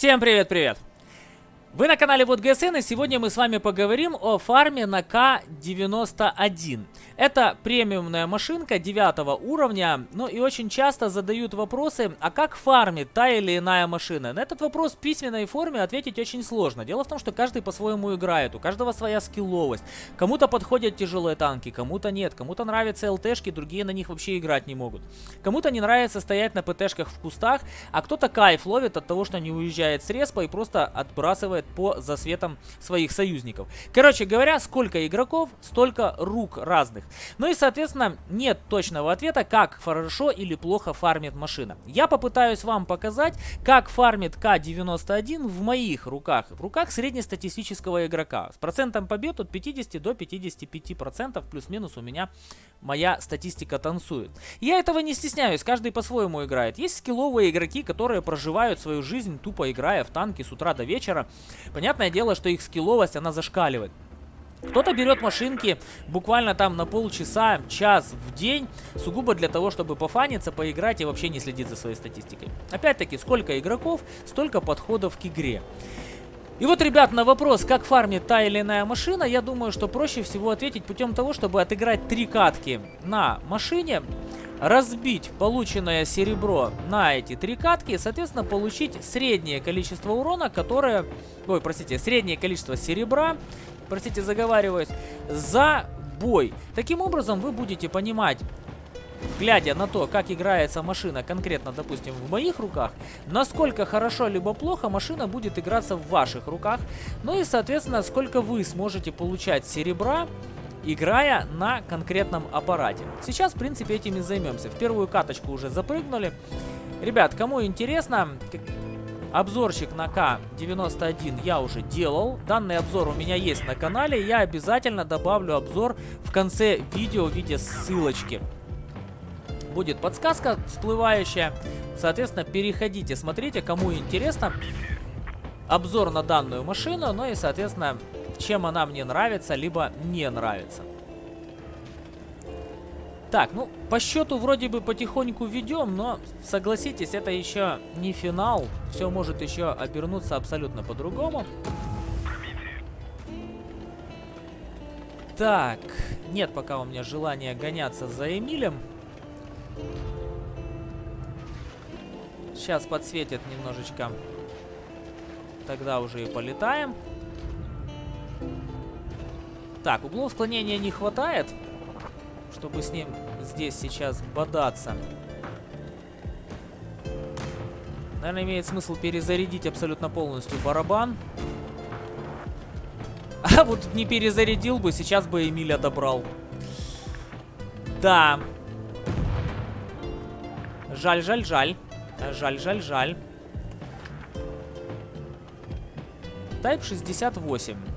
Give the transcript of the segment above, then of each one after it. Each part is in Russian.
Всем привет-привет! Вы на канале Вот ГСН и сегодня мы с вами поговорим о фарме на К91. Это премиумная машинка 9 уровня, ну и очень часто задают вопросы, а как фармит та или иная машина? На этот вопрос в письменной форме ответить очень сложно. Дело в том, что каждый по-своему играет, у каждого своя скилловость. Кому-то подходят тяжелые танки, кому-то нет, кому-то нравятся ЛТшки, другие на них вообще играть не могут. Кому-то не нравится стоять на ПТшках в кустах, а кто-то кайф ловит от того, что не уезжает с респа и просто отбрасывает по засветам своих союзников. Короче говоря, сколько игроков, столько рук разных. Ну и, соответственно, нет точного ответа, как хорошо или плохо фармит машина. Я попытаюсь вам показать, как фармит К-91 в моих руках, в руках среднестатистического игрока. С процентом побед от 50 до 55% плюс-минус у меня моя статистика танцует. Я этого не стесняюсь, каждый по-своему играет. Есть скилловые игроки, которые проживают свою жизнь тупо играя в танки с утра до вечера. Понятное дело, что их скилловость, она зашкаливает. Кто-то берет машинки буквально там на полчаса, час в день, сугубо для того, чтобы пофаниться, поиграть и вообще не следить за своей статистикой. Опять-таки, сколько игроков, столько подходов к игре. И вот, ребят, на вопрос, как фармит та или иная машина, я думаю, что проще всего ответить путем того, чтобы отыграть три катки на машине, разбить полученное серебро на эти три катки и, соответственно, получить среднее количество урона, которое... Ой, простите, среднее количество серебра, простите, заговариваюсь, за бой. Таким образом, вы будете понимать, глядя на то, как играется машина конкретно, допустим, в моих руках, насколько хорошо либо плохо машина будет играться в ваших руках, ну и, соответственно, сколько вы сможете получать серебра, играя на конкретном аппарате. Сейчас, в принципе, этим и займемся. В первую каточку уже запрыгнули. Ребят, кому интересно, обзорчик на К91 я уже делал. Данный обзор у меня есть на канале. Я обязательно добавлю обзор в конце видео в виде ссылочки будет подсказка всплывающая. Соответственно, переходите, смотрите, кому интересно. Обзор на данную машину, ну и, соответственно, чем она мне нравится, либо не нравится. Так, ну, по счету вроде бы потихоньку ведем, но, согласитесь, это еще не финал. Все может еще обернуться абсолютно по-другому. Так, нет пока у меня желания гоняться за Эмилем. Сейчас подсветит немножечко. Тогда уже и полетаем. Так, углов склонения не хватает, чтобы с ним здесь сейчас бодаться. Наверное, имеет смысл перезарядить абсолютно полностью барабан. А вот не перезарядил бы, сейчас бы Эмиль отобрал. Да. Жаль, жаль, жаль. Жаль, жаль, жаль. Type 68.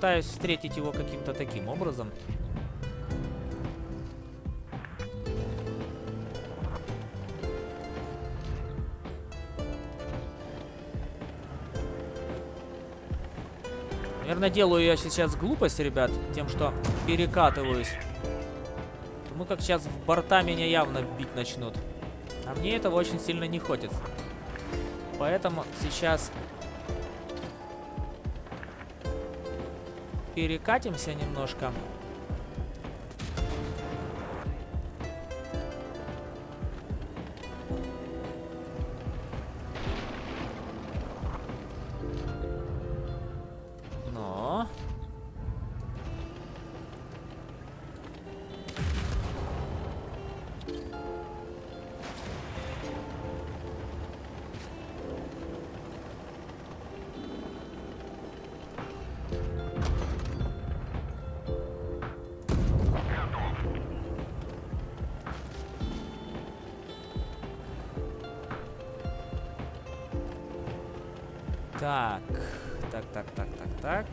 Пытаюсь встретить его каким-то таким образом. Наверное, делаю я сейчас глупость, ребят, тем, что перекатываюсь. Ну как сейчас в борта меня явно бить начнут. А мне этого очень сильно не хочется. Поэтому сейчас перекатимся немножко. Так, так, так, так, так, так.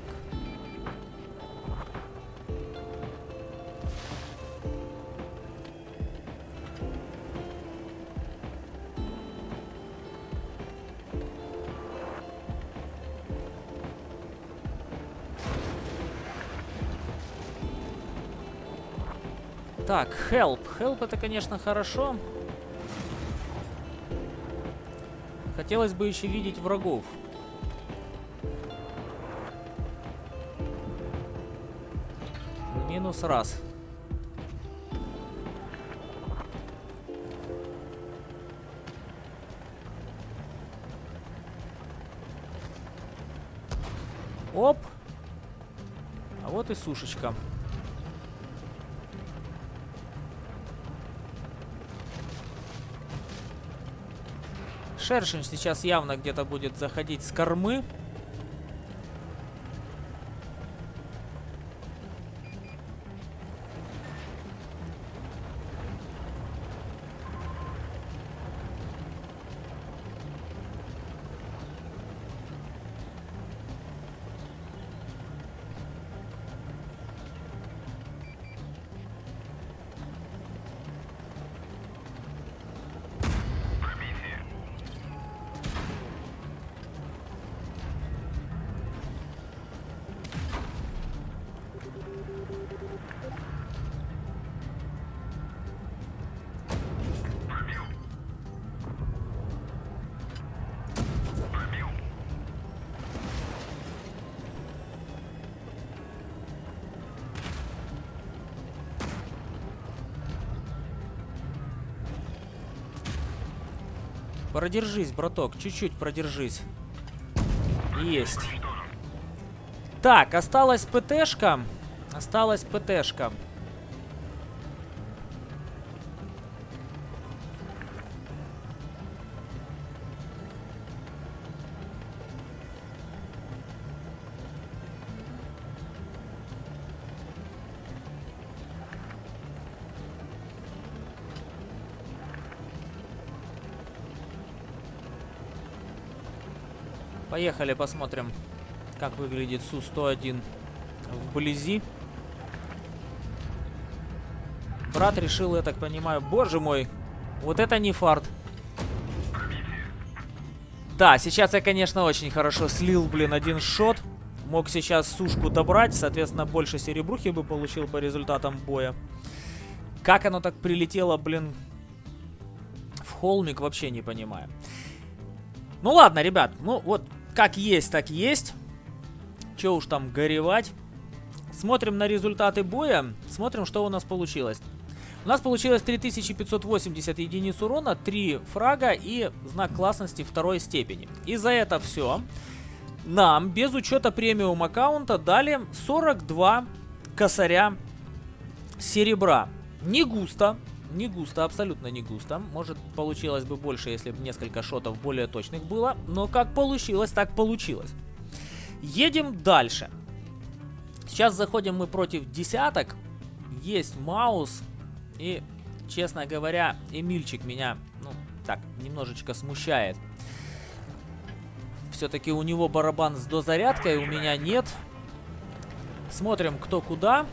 Так, help. Help это, конечно, хорошо. Хотелось бы еще видеть врагов. Минус раз. Оп. А вот и сушечка. Шершень сейчас явно где-то будет заходить с кормы. Продержись, браток, чуть-чуть продержись. Есть. Так, осталась ПТшка. Осталась ПТшка. Поехали посмотрим, как выглядит Су-101 вблизи. Брат решил, я так понимаю... Боже мой, вот это не фарт. Да, сейчас я, конечно, очень хорошо слил, блин, один шот. Мог сейчас сушку добрать, соответственно, больше серебрухи бы получил по результатам боя. Как оно так прилетело, блин, в холмик, вообще не понимаю. Ну ладно, ребят, ну вот как есть, так есть. Че уж там горевать. Смотрим на результаты боя. Смотрим, что у нас получилось. У нас получилось 3580 единиц урона, 3 фрага и знак классности второй степени. И за это все нам, без учета премиум аккаунта, дали 42 косаря серебра. Не густо, не густо, абсолютно не густо. Может, получилось бы больше, если бы несколько шотов более точных было. Но как получилось, так получилось. Едем дальше. Сейчас заходим мы против десяток. Есть Маус. И, честно говоря, Эмильчик меня, ну, так, немножечко смущает. Все-таки у него барабан с дозарядкой, у меня нет. Смотрим, кто куда.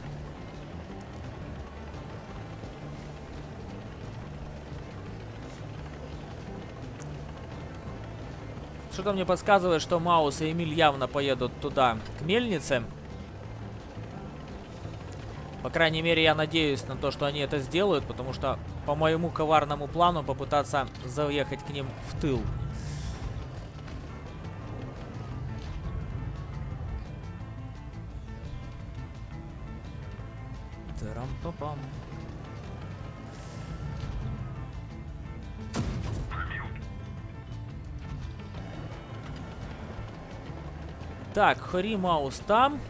Что-то мне подсказывает, что Маус и Эмиль явно поедут туда, к мельнице. По крайней мере, я надеюсь на то, что они это сделают, потому что по моему коварному плану попытаться заехать к ним в тыл. Тарам-папам. -пам. Так, Хори Маус там.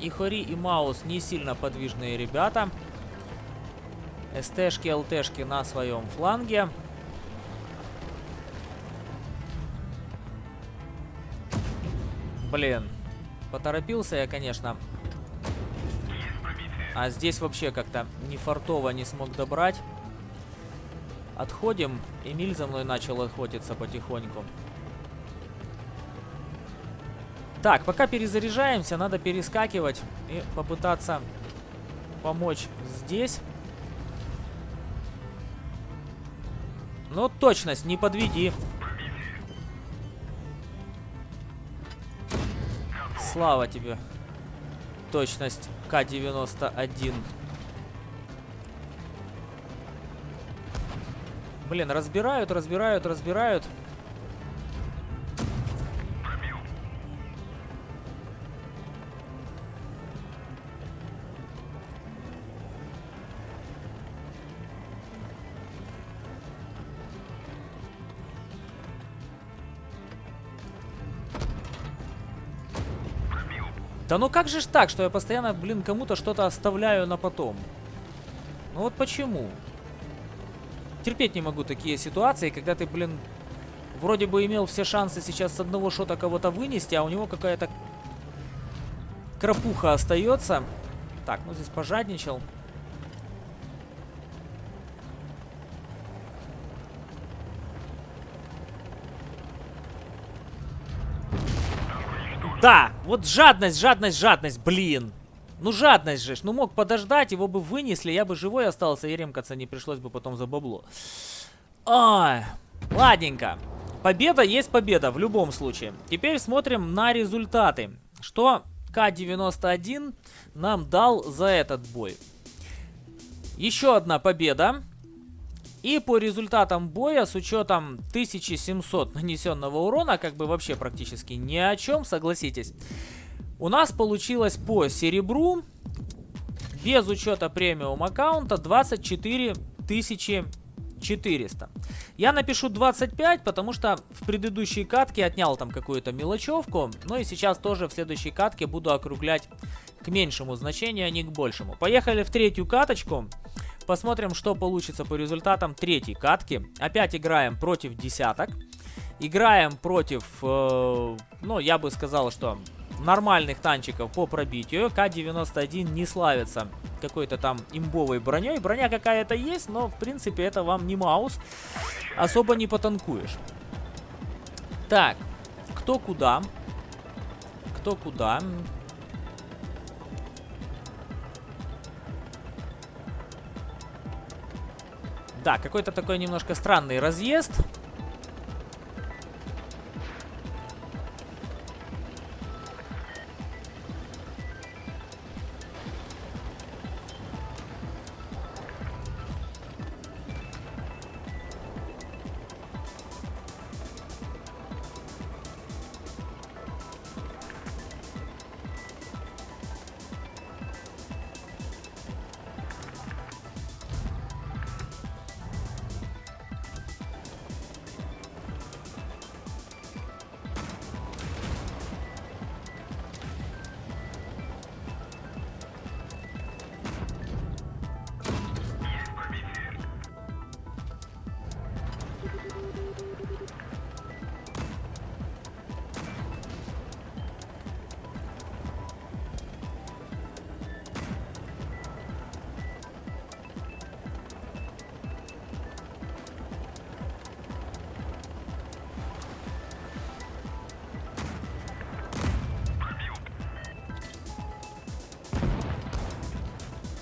И Хори и Маус не сильно подвижные ребята. СТшки, ЛТшки на своем фланге. Блин. Поторопился я, конечно. А здесь вообще как-то не фартово не смог добрать. Отходим. Эмиль за мной начал охотиться потихоньку. Так, пока перезаряжаемся, надо перескакивать и попытаться помочь здесь. Ну, точность, не подведи. Слава тебе. Точность К-91. Блин, разбирают, разбирают, разбирают. Да ну как же ж так, что я постоянно, блин, кому-то что-то оставляю на потом? Ну вот почему? Терпеть не могу такие ситуации, когда ты, блин, вроде бы имел все шансы сейчас с одного шота кого-то вынести, а у него какая-то крапуха остается. Так, ну здесь пожадничал. Да, вот жадность, жадность, жадность, блин. Ну жадность же, ну мог подождать, его бы вынесли, я бы живой остался, и ремкаться не пришлось бы потом за бабло. Ай, ладненько. Победа есть победа в любом случае. Теперь смотрим на результаты. Что К-91 нам дал за этот бой. Еще одна победа. И по результатам боя, с учетом 1700 нанесенного урона, как бы вообще практически ни о чем, согласитесь. У нас получилось по серебру, без учета премиум аккаунта, 24 тысячи 400. Я напишу 25, потому что в предыдущей катке отнял там какую-то мелочевку. Ну и сейчас тоже в следующей катке буду округлять к меньшему значению, а не к большему. Поехали в третью каточку. Посмотрим, что получится по результатам третьей катки. Опять играем против десяток. Играем против, э, ну, я бы сказал, что нормальных танчиков по пробитию. К-91 не славится какой-то там имбовой броней. Броня какая-то есть, но, в принципе, это вам не маус. Особо не потанкуешь. Так, кто куда? Кто куда? Да, какой-то такой немножко странный разъезд.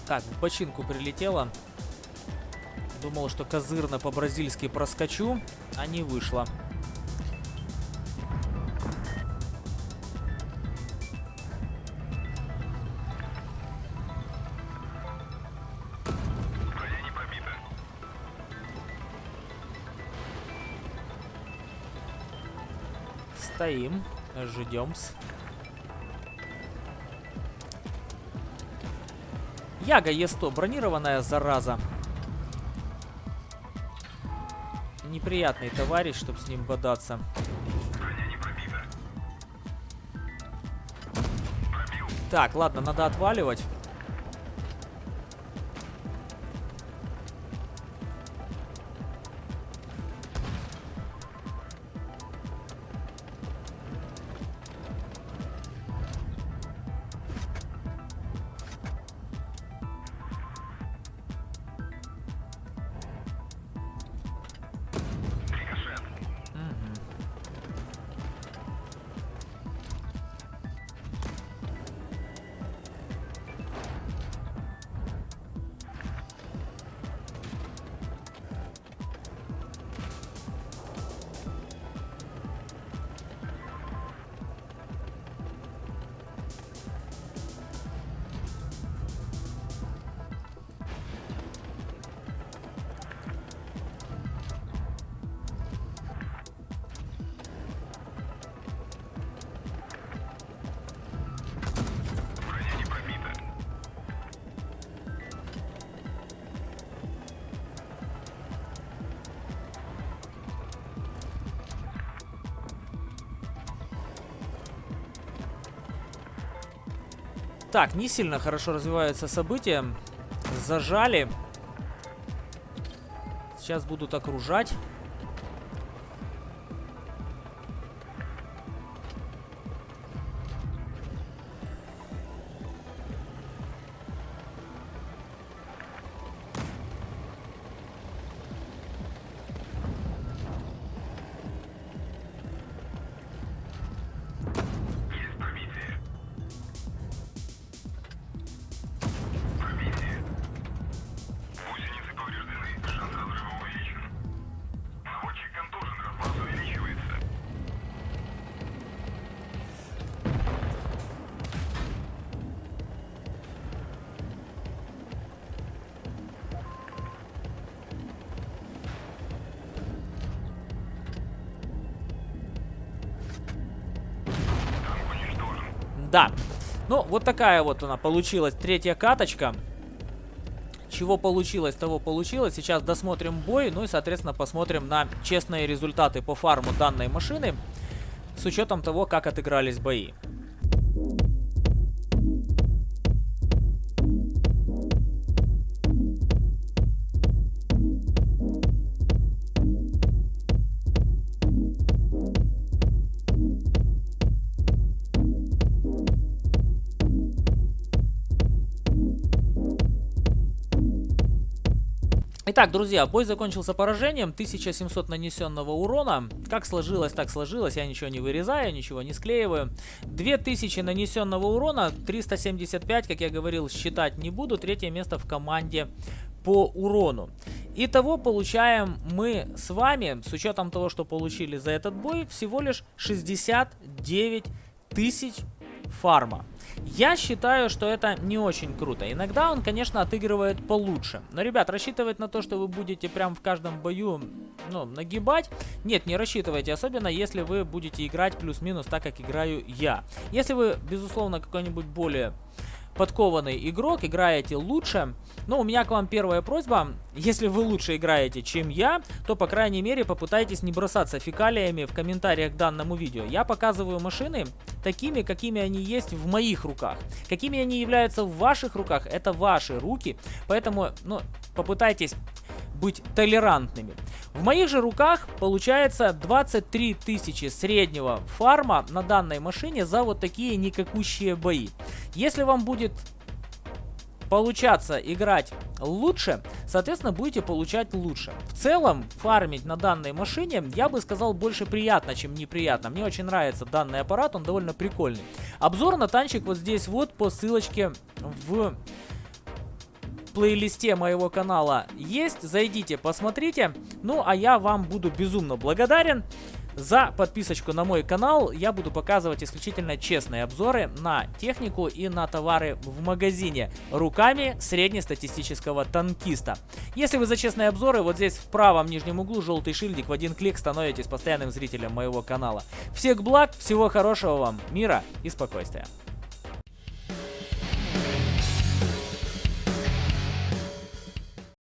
Так, в бочинку прилетело. Думал, что козырно по-бразильски проскочу, а не вышло. Стоим, ждем-с. Яга Е100, бронированная зараза. Неприятный товарищ, чтобы с ним бодаться. Так, ладно, надо отваливать. Так, не сильно хорошо развиваются события. Зажали. Сейчас будут окружать. Да. Ну, вот такая вот она получилась третья каточка. Чего получилось, того получилось. Сейчас досмотрим бой, ну и, соответственно, посмотрим на честные результаты по фарму данной машины. С учетом того, как отыгрались бои. Итак, друзья, бой закончился поражением, 1700 нанесенного урона. Как сложилось, так сложилось, я ничего не вырезаю, ничего не склеиваю. 2000 нанесенного урона, 375, как я говорил, считать не буду. Третье место в команде по урону. Итого получаем мы с вами, с учетом того, что получили за этот бой, всего лишь 69 тысяч фарма. Я считаю, что это не очень круто. Иногда он, конечно, отыгрывает получше. Но, ребят, рассчитывать на то, что вы будете прям в каждом бою, ну, нагибать, нет, не рассчитывайте. Особенно, если вы будете играть плюс-минус так, как играю я. Если вы, безусловно, какой-нибудь более подкованный игрок, играете лучше. Но у меня к вам первая просьба. Если вы лучше играете, чем я, то, по крайней мере, попытайтесь не бросаться фекалиями в комментариях к данному видео. Я показываю машины такими, какими они есть в моих руках. Какими они являются в ваших руках, это ваши руки. Поэтому, ну, попытайтесь быть толерантными. В моих же руках получается 23 тысячи среднего фарма на данной машине за вот такие никакущие бои. Если вам будет получаться играть лучше, соответственно, будете получать лучше. В целом, фармить на данной машине, я бы сказал, больше приятно, чем неприятно. Мне очень нравится данный аппарат, он довольно прикольный. Обзор на танчик вот здесь вот по ссылочке в плейлисте моего канала есть. Зайдите, посмотрите. Ну, а я вам буду безумно благодарен. За подписочку на мой канал я буду показывать исключительно честные обзоры на технику и на товары в магазине руками среднестатистического танкиста. Если вы за честные обзоры, вот здесь в правом нижнем углу желтый шильдик в один клик становитесь постоянным зрителем моего канала. Всех благ, всего хорошего вам, мира и спокойствия.